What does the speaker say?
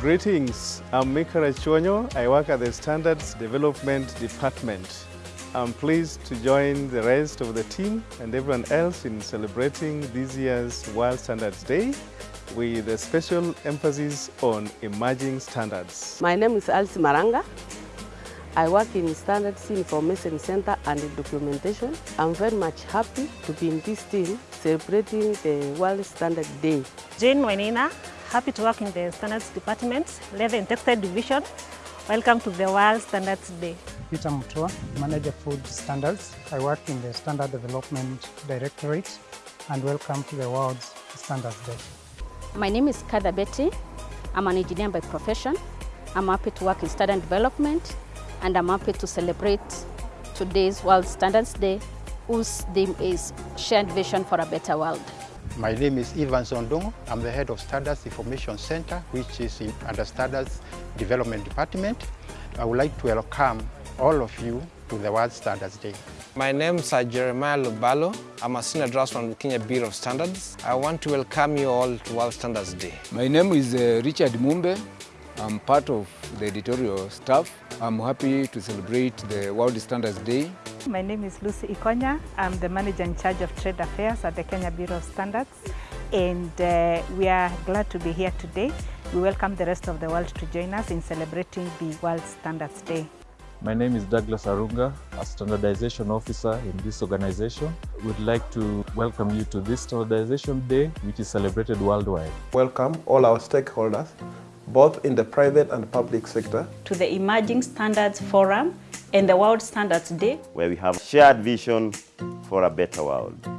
Greetings, I'm Mika Rachuonyo. I work at the Standards Development Department. I'm pleased to join the rest of the team and everyone else in celebrating this year's World Standards Day with a special emphasis on emerging standards. My name is Alice Maranga. I work in the Standards Information Center and Documentation. I'm very much happy to be in this team celebrating the World Standard Day. Jane Wenina, happy to work in the Standards Department, Leather and Textile Division. Welcome to the World Standards Day. Peter Mutua, Manager Food Standards. I work in the Standard Development Directorate and welcome to the World Standards Day. My name is Kada Betty. I'm an engineer by profession. I'm happy to work in standard development and I'm happy to celebrate today's World Standards Day, whose theme is Shared Vision for a Better World. My name is Ivan Zondongo. I'm the head of Stardust Information Center, which is in, under Stardust Development Department. I would like to welcome all of you to the World Standards Day. My name is Jeremiah Lubalo. I'm a senior draft from the Kenya Bureau of Standards. I want to welcome you all to World Standards Day. My name is uh, Richard Mumbe. I'm part of the editorial staff. I'm happy to celebrate the World Standards Day. My name is Lucy Ikonya. I'm the manager in charge of trade affairs at the Kenya Bureau of Standards. And uh, we are glad to be here today. We welcome the rest of the world to join us in celebrating the World Standards Day. My name is Douglas Arunga, a standardization officer in this organization. We'd like to welcome you to this standardization day, which is celebrated worldwide. Welcome all our stakeholders, both in the private and public sector. To the Emerging Standards Forum and the World Standards Day, where we have a shared vision for a better world.